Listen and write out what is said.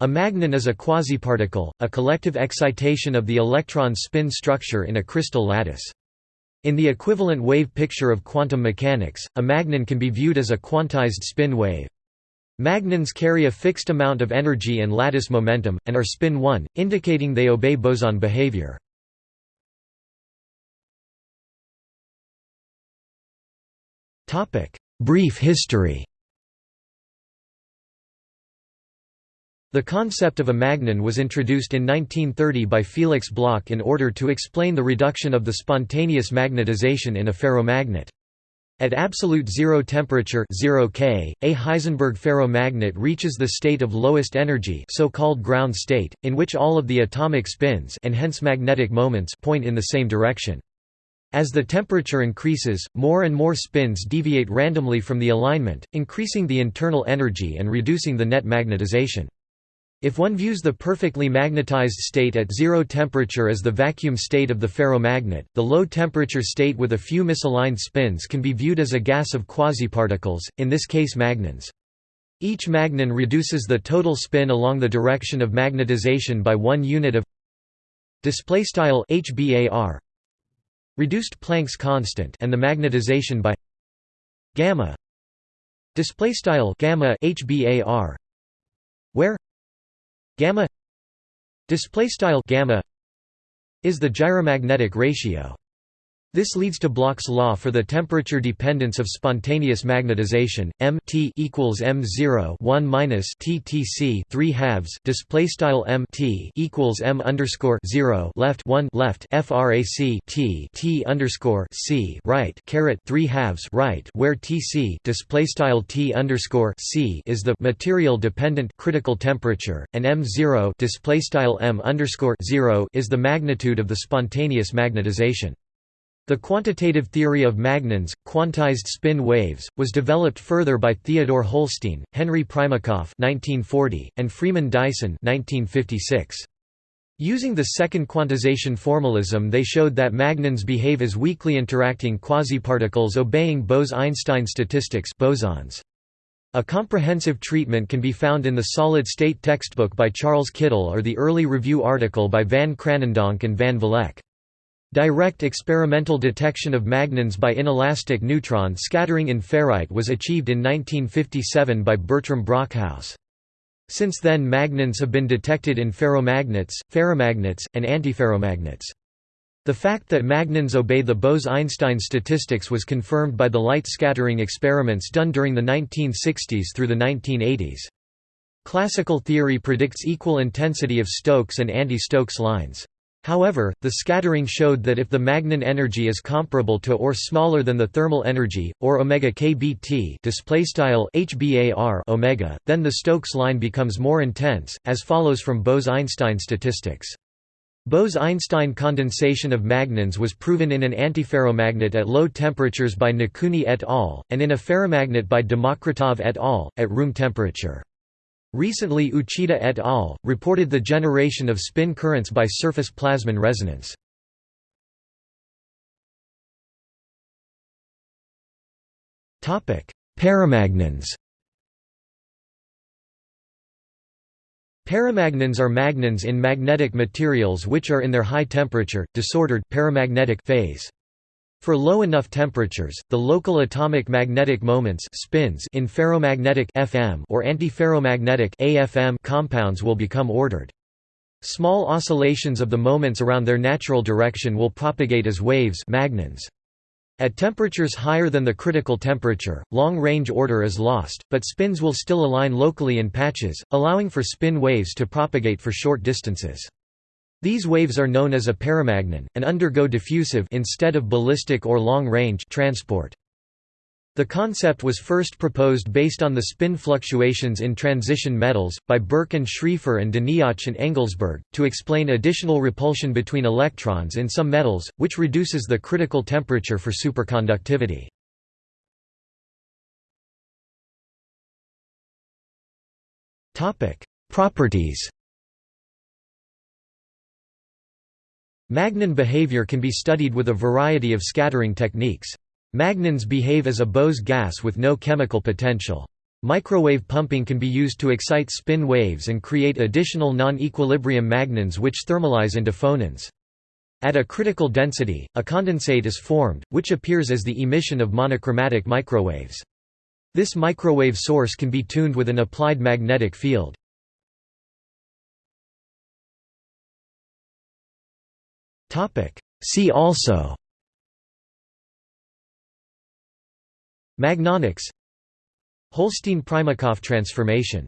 A magnon is a quasiparticle, a collective excitation of the electron spin structure in a crystal lattice. In the equivalent wave picture of quantum mechanics, a magnon can be viewed as a quantized spin wave. Magnons carry a fixed amount of energy and lattice momentum, and are spin 1, indicating they obey boson behavior. Brief history The concept of a magnon was introduced in 1930 by Felix Bloch in order to explain the reduction of the spontaneous magnetization in a ferromagnet. At absolute zero temperature 0 K, a Heisenberg ferromagnet reaches the state of lowest energy so-called ground state, in which all of the atomic spins and hence magnetic moments point in the same direction. As the temperature increases, more and more spins deviate randomly from the alignment, increasing the internal energy and reducing the net magnetization. If one views the perfectly magnetized state at zero temperature as the vacuum state of the ferromagnet, the low temperature state with a few misaligned spins can be viewed as a gas of quasiparticles, in this case magnons. Each magnon reduces the total spin along the direction of magnetization by one unit of displaystyle hbar reduced Planck's constant and the magnetization by gamma displaystyle gamma hbar where gamma display style gamma is the gyromagnetic ratio this leads to Bloch's law for the temperature dependence of spontaneous magnetization. M T equals M zero one minus T T C three halves. Display style M T equals M underscore zero left one left FRAC T T underscore C right caret three halves right where T C display style T underscore C is the material dependent critical temperature, and M zero display style M underscore zero is the magnitude of the spontaneous magnetization. The quantitative theory of magnons, quantized spin waves, was developed further by Theodore Holstein, Henry Primakoff (1940), and Freeman Dyson (1956). Using the second quantization formalism they showed that magnons behave as weakly interacting quasiparticles obeying Bose–Einstein statistics bosons. A comprehensive treatment can be found in the solid-state textbook by Charles Kittel or the early review article by van Kranendonk and van Vleck. Direct experimental detection of magnons by inelastic neutron scattering in ferrite was achieved in 1957 by Bertram Brockhouse. Since then magnons have been detected in ferromagnets, ferrimagnets, and antiferromagnets. The fact that magnons obey the Bose–Einstein statistics was confirmed by the light scattering experiments done during the 1960s through the 1980s. Classical theory predicts equal intensity of Stokes and anti-Stokes lines. However, the scattering showed that if the magnon energy is comparable to or smaller than the thermal energy, or omega kBt HBAR omega, then the Stokes line becomes more intense, as follows from Bose–Einstein statistics. Bose–Einstein condensation of magnons was proven in an antiferromagnet at low temperatures by Nikuni et al., and in a ferromagnet by Demokritov et al., at room temperature. Recently Uchida et al. reported the generation of spin currents by surface plasmon resonance. Paramagnons Paramagnons are magnons in magnetic materials which are in their high temperature, disordered paramagnetic phase. For low enough temperatures, the local atomic magnetic moments spins in ferromagnetic FM or antiferromagnetic AFM compounds will become ordered. Small oscillations of the moments around their natural direction will propagate as waves magnons. At temperatures higher than the critical temperature, long-range order is lost, but spins will still align locally in patches, allowing for spin waves to propagate for short distances. These waves are known as a paramagnon, and undergo diffusive instead of ballistic or long-range transport. The concept was first proposed based on the spin fluctuations in transition metals, by Berk and Schrieffer and Doniach and Engelsberg, to explain additional repulsion between electrons in some metals, which reduces the critical temperature for superconductivity. Properties Magnon behavior can be studied with a variety of scattering techniques. Magnons behave as a Bose gas with no chemical potential. Microwave pumping can be used to excite spin waves and create additional non-equilibrium magnons which thermalize into phonons. At a critical density, a condensate is formed, which appears as the emission of monochromatic microwaves. This microwave source can be tuned with an applied magnetic field. See also Magnonics Holstein-Primakoff transformation